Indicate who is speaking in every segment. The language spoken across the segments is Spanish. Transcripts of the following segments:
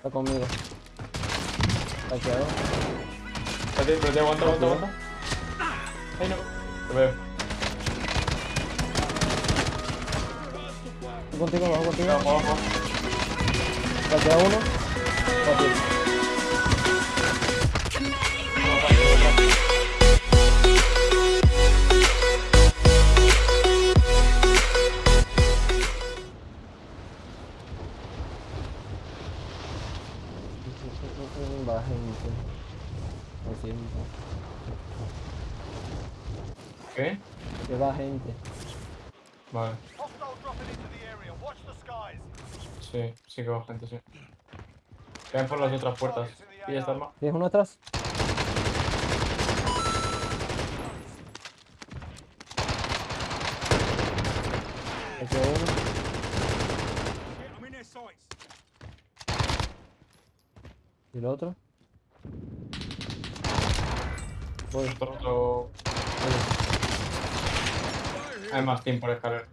Speaker 1: Está conmigo. Está quedado.
Speaker 2: Espérate, te aguanta, aguanta, aguanta. Ay, no. Te veo.
Speaker 1: Estoy contigo, vamos contigo.
Speaker 2: Vamos, vamos.
Speaker 1: Está quedado uno. Fácil.
Speaker 2: Sí, sí que va gente, sí. Caen por las otras puertas. ¿Y esta arma?
Speaker 1: ¿Tienes uno atrás? Ahí quedó uno. ¿Y el otro? Voy.
Speaker 2: Otro, otro... Hay más team por escalar.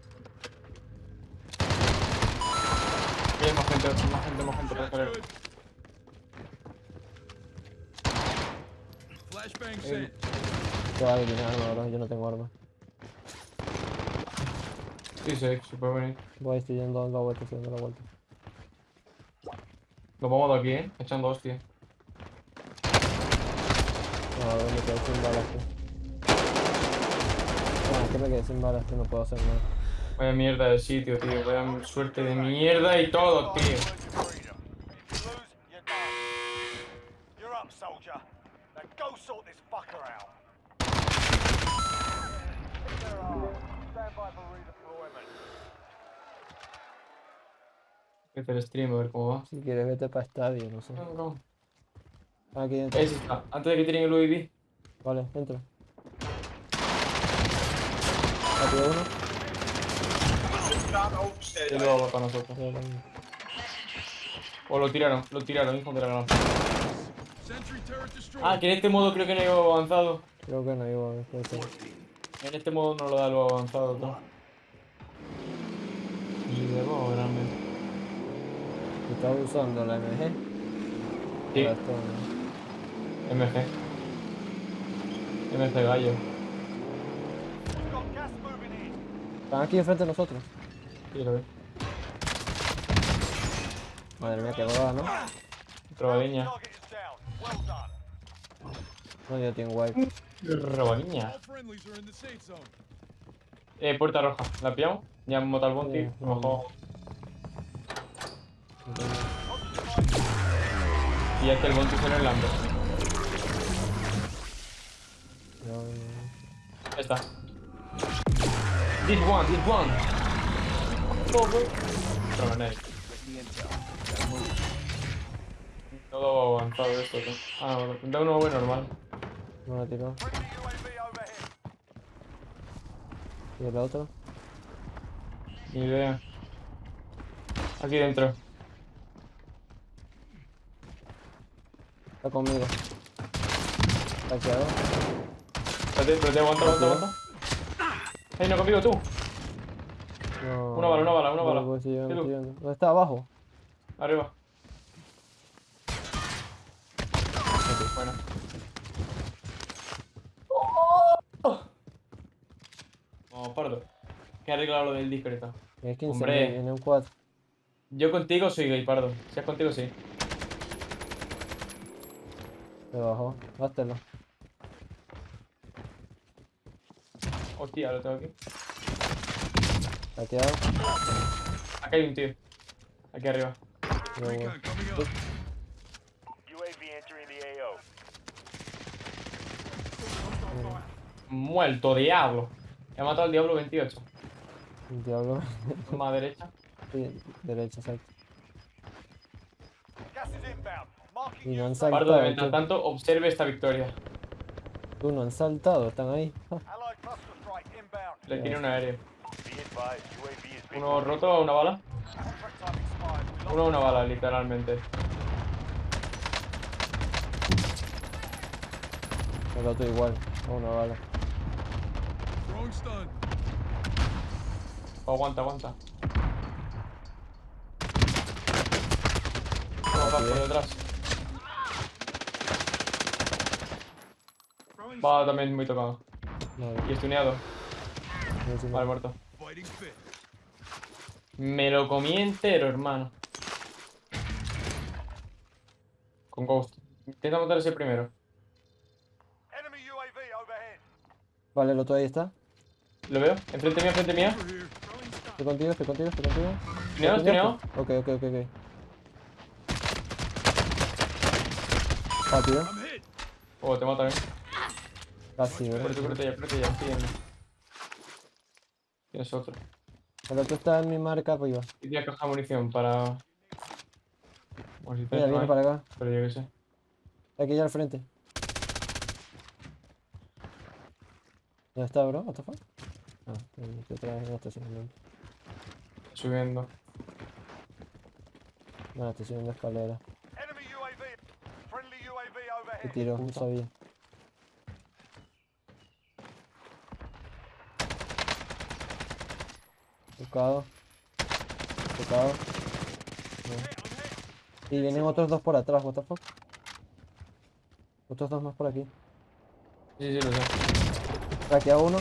Speaker 2: Y hay más gente, más gente, más gente por escalar. Eh.
Speaker 1: Yo voy a eliminar arma, bro. Yo no tengo arma.
Speaker 2: Sí, sí, sí puede venir.
Speaker 1: Voy, estoy yendo la vuelta, estoy dando la vuelta.
Speaker 2: Nos vamos de aquí, eh. Echando hostia.
Speaker 1: No, a ver, me quedé sin balas, tío. No, es que me quedé sin balas, que no puedo hacer nada.
Speaker 2: Vaya mierda de sitio, tío. Vaya suerte de mierda y todo, tío. Voy a hacer stream a ver cómo va.
Speaker 1: Si quieres, vete para estadio, no sé.
Speaker 2: No, no.
Speaker 1: Aquí dentro.
Speaker 2: Ahí está. Antes de que tiren el UAV.
Speaker 1: Vale, entra. Rápido uno.
Speaker 2: Y luego va para nosotros. O lo tiraron, lo tiraron, hijo de la gran. Ah, que en este modo creo que no hay avanzado.
Speaker 1: Creo que no iba a ver. puede ser.
Speaker 2: En este modo no lo da lo avanzado, tú. Y de nuevo, grande.
Speaker 1: ¿Estás usando la MG?
Speaker 2: Sí,
Speaker 1: ¿no?
Speaker 2: MG. MG gallo.
Speaker 1: Están aquí enfrente de nosotros.
Speaker 2: Sí, lo veo.
Speaker 1: Madre mía, qué boda, ¿no?
Speaker 3: Done.
Speaker 1: No, ya tengo wipe.
Speaker 4: Zone.
Speaker 2: Eh, puerta roja. ¿La pillamos? Ya hemos matado al bounty.
Speaker 1: Sí,
Speaker 2: jugado. Y este el bounty se lo enlando. Ya está. This one, this one. Otro grenade. Todo avanzado esto, tú. Ah, bueno. Da uno buen normal.
Speaker 1: No lo
Speaker 3: UAV overhead.
Speaker 1: ¿Y el otro?
Speaker 2: Ni idea. Aquí dentro.
Speaker 1: Está conmigo. Está quedado.
Speaker 2: Espérate, espérate, aguanta, aguanta, aguanta. Ay, no conmigo tú.
Speaker 1: No.
Speaker 2: Una bala, una bala, una bala.
Speaker 1: voy. ¿Dónde está? Abajo.
Speaker 2: Arriba. Bueno. Vamos, pardo. Que arreglado lo del disco ahorita.
Speaker 1: Es 15
Speaker 2: Hombre.
Speaker 1: en un 4.
Speaker 2: Yo contigo soy gay, pardo. Si es contigo, sí.
Speaker 1: Se bajó. Bátelo.
Speaker 2: Hostia, lo tengo aquí.
Speaker 1: Quedado.
Speaker 2: Acá hay un tío. Aquí arriba.
Speaker 3: AO.
Speaker 2: Muerto, diablo. He matado al diablo 28.
Speaker 1: El diablo.
Speaker 2: Más derecha.
Speaker 1: Sí, derecha, exacto. Y no han
Speaker 3: safe.
Speaker 2: Pardo,
Speaker 1: saltado.
Speaker 2: mientras tanto, observe esta victoria.
Speaker 1: Tú no han saltado, están ahí.
Speaker 2: Le tiré un aéreo. Uno roto, una bala. Uno, una bala, literalmente.
Speaker 1: El otro igual. Una bala.
Speaker 2: Oh, aguanta, aguanta. Detrás,
Speaker 1: tío.
Speaker 2: por detrás. Va también muy tocado. Y estuneado. Vale, muerto. Me lo comí entero, hermano. Con Ghost. Intenta matar ese primero.
Speaker 1: Vale, el otro ahí está.
Speaker 2: ¿Lo veo? Enfrente mía, enfrente
Speaker 4: here.
Speaker 1: Estoy contigo, estoy contigo, estoy contigo.
Speaker 2: Estuneado, estuneado.
Speaker 1: Ok, ok, ok, ok. Ah, tío.
Speaker 2: Oh, te mata, eh.
Speaker 1: Casi, bro.
Speaker 2: Cúrate, cúrate ya, cúrate ya. Estoy. Tienes otro.
Speaker 1: El otro está en mi marca arriba.
Speaker 2: Y tienes caja de munición para... Bueno, si
Speaker 1: Mira,
Speaker 2: no
Speaker 1: viene para acá.
Speaker 2: pero yo qué sé.
Speaker 1: Aquí ya al frente. ¿Dónde está, bro? What the fuck? Ah, estoy otra vez en el estacionamiento.
Speaker 2: Subiendo.
Speaker 1: No, estoy subiendo escalera. Te tiro, no sabía. Tocado. Tocado. No. Y vienen otros dos por atrás, what the fuck. Otros dos más por aquí.
Speaker 2: Sí, sí, lo sé.
Speaker 1: Traquea uno.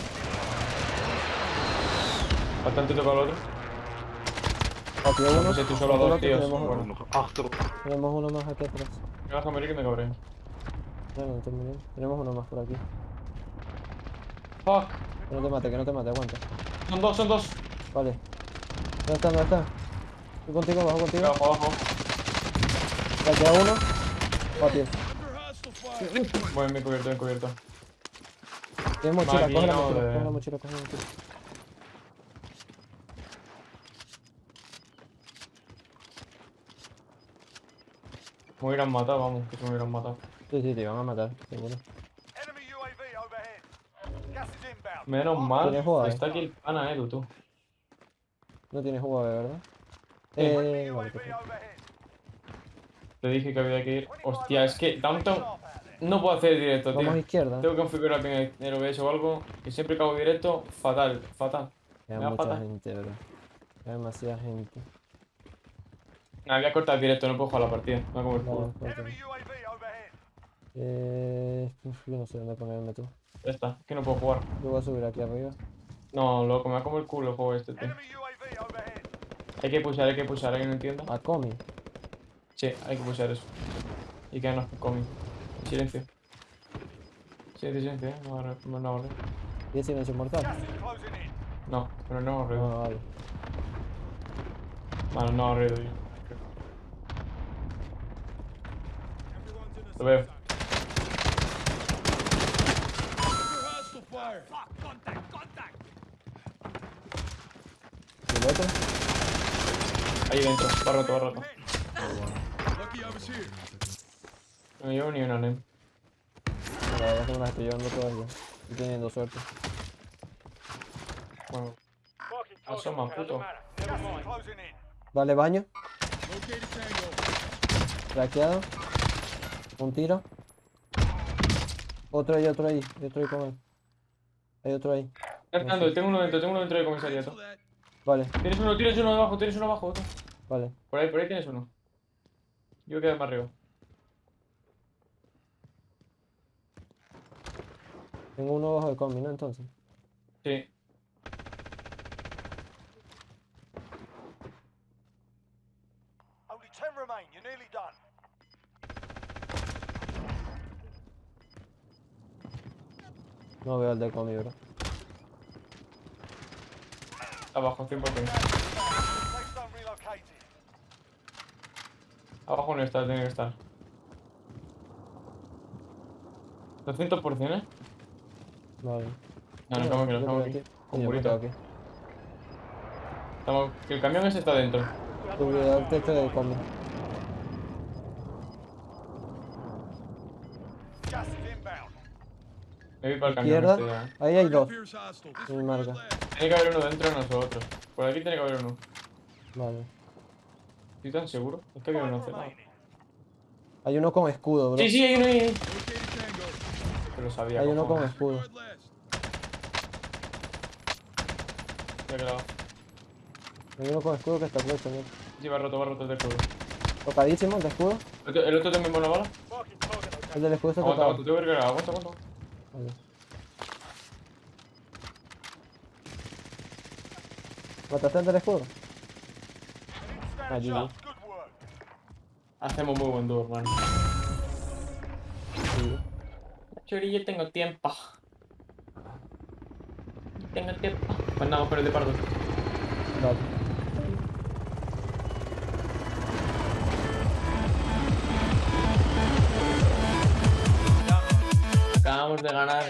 Speaker 2: Bastante tocado el otro.
Speaker 1: Traquea uno.
Speaker 2: No sé, tú solo a
Speaker 1: Otro
Speaker 2: dos tíos.
Speaker 1: Tenemos,
Speaker 2: Bueno,
Speaker 1: tenemos uno más aquí atrás.
Speaker 2: me vas a morir que me cabré.
Speaker 1: No, no te murió. Tenemos uno más por aquí.
Speaker 2: Fuck.
Speaker 1: Que no te mate, que no te mate, aguanta.
Speaker 2: Son dos, son dos.
Speaker 1: Vale. ¿Dónde está? ¿Dónde está? Estoy contigo, bajo contigo.
Speaker 2: Abajo, abajo.
Speaker 1: Traquea uno. Oh, tío.
Speaker 4: Under hostile fire.
Speaker 2: Bueno, me he cubierto, me he cubierto.
Speaker 1: Tienes mochila, coge la mochila,
Speaker 2: de-
Speaker 1: coge la mochila, coge la mochila.
Speaker 2: Me hubieran matado, vamos, que se me hubieran matado.
Speaker 1: Sí, sí, te van a matar, seguro.
Speaker 2: Menos mal, está aquí el pana Edu, tú.
Speaker 1: No tienes jugo, ¿verdad? Eh, vale,
Speaker 3: UAV.
Speaker 2: Te dije que había que ir.
Speaker 3: 25
Speaker 2: Hostia, es que Downtown no puedo hacer directo,
Speaker 1: Vamos a
Speaker 2: tío.
Speaker 1: izquierda.
Speaker 2: Tengo que configurar bien el OBS o algo. Y siempre que hago directo, fatal, fatal. Da
Speaker 1: mucha gente, bro. Queda demasiada gente.
Speaker 2: Nada, voy a cortar el directo, no puedo jugar la partida. Como el
Speaker 3: UAV.
Speaker 1: Eh, uf, yo no sé dónde ponerme tú.
Speaker 2: Ya está, es que no puedo jugar.
Speaker 1: Yo voy a subir aquí arriba.
Speaker 2: No, loco, me va como el culo el juego este, tío. Hay que pulsar, hay que pulsar, ¿alguien no entienda?
Speaker 1: A Comi.
Speaker 2: Sí, hay que pulsar eso. Y quedarnos con Comi. Silencio. Silencio, silencio, ¿eh? No, no, no, no.
Speaker 1: ¿Y el silencio mortal?
Speaker 2: No, pero no hemos
Speaker 1: No,
Speaker 2: reído.
Speaker 1: no, vale.
Speaker 2: Vale, no reído yo. Lo veo.
Speaker 4: Under hostile fire.
Speaker 1: ¿Y el otro?
Speaker 2: Ahí dentro, va roto, va roto. No llevo ni una.
Speaker 1: No, la verdad es que me las estoy llevando todas ya. Estoy teniendo suerte.
Speaker 2: Bueno, asoma, puto.
Speaker 1: Vale, baño. Traqueado. Un tiro. Otro ahí, otro ahí. Yo estoy con él. Hay otro ahí.
Speaker 2: Fernando, tengo uno dentro, tengo uno dentro
Speaker 4: Cancel
Speaker 2: comisariato.
Speaker 1: Vale,
Speaker 2: Tienes uno, tienes uno abajo, tienes uno abajo, otro.
Speaker 1: vale.
Speaker 2: Por ahí, por ahí tienes uno. Yo quedo más arriba.
Speaker 1: Tengo uno bajo de combi, ¿no? Entonces.
Speaker 2: Sí.
Speaker 3: Only 10 remain. You're nearly done.
Speaker 1: No veo el de combi, bro.
Speaker 2: Abajo, 100%.
Speaker 3: Safe zone relocated.
Speaker 2: Abajo no está, tiene que estar. 200%, ¿eh?
Speaker 1: Vale.
Speaker 2: No, no, estamos aquí, no estamos aquí. Con
Speaker 1: quedo aquí.
Speaker 2: Estamos... que El camión ese está dentro.
Speaker 1: Al techo de combi.
Speaker 3: Gas is inbound.
Speaker 2: Me voy para el camión
Speaker 1: Izquierda.
Speaker 2: este ya.
Speaker 1: Ahí hay dos. Mi marca.
Speaker 2: Tiene que haber uno dentro de nosotros. Por aquí tiene que haber uno.
Speaker 1: Vale.
Speaker 2: ¿Estoy tan seguro? Es que había uno cerrado.
Speaker 1: Hay uno con escudo, bro.
Speaker 2: Sí, sí, hay uno ahí. Pero sabía,
Speaker 1: Hay uno con escudo.
Speaker 2: Se ha quedado.
Speaker 1: Hay uno con escudo que está clutch también.
Speaker 2: Sí, va roto, va roto el escudo.
Speaker 1: Tocadísimo, el de escudo.
Speaker 2: ¿El otro- ¿El otro también bala?
Speaker 3: Marking target location.
Speaker 1: El del escudo está
Speaker 2: Aguanta,
Speaker 1: tocado.
Speaker 2: aguanta, aguanta, aguanta.
Speaker 1: Vale. ¿Mataste el del escudo?
Speaker 3: Work.
Speaker 2: Hacemos muy buen dúo, hermano.
Speaker 1: Sí.
Speaker 2: Chori, yo tengo tiempo. Tengo tiempo. Pues nada, pero el de pardo. Acabamos de ganar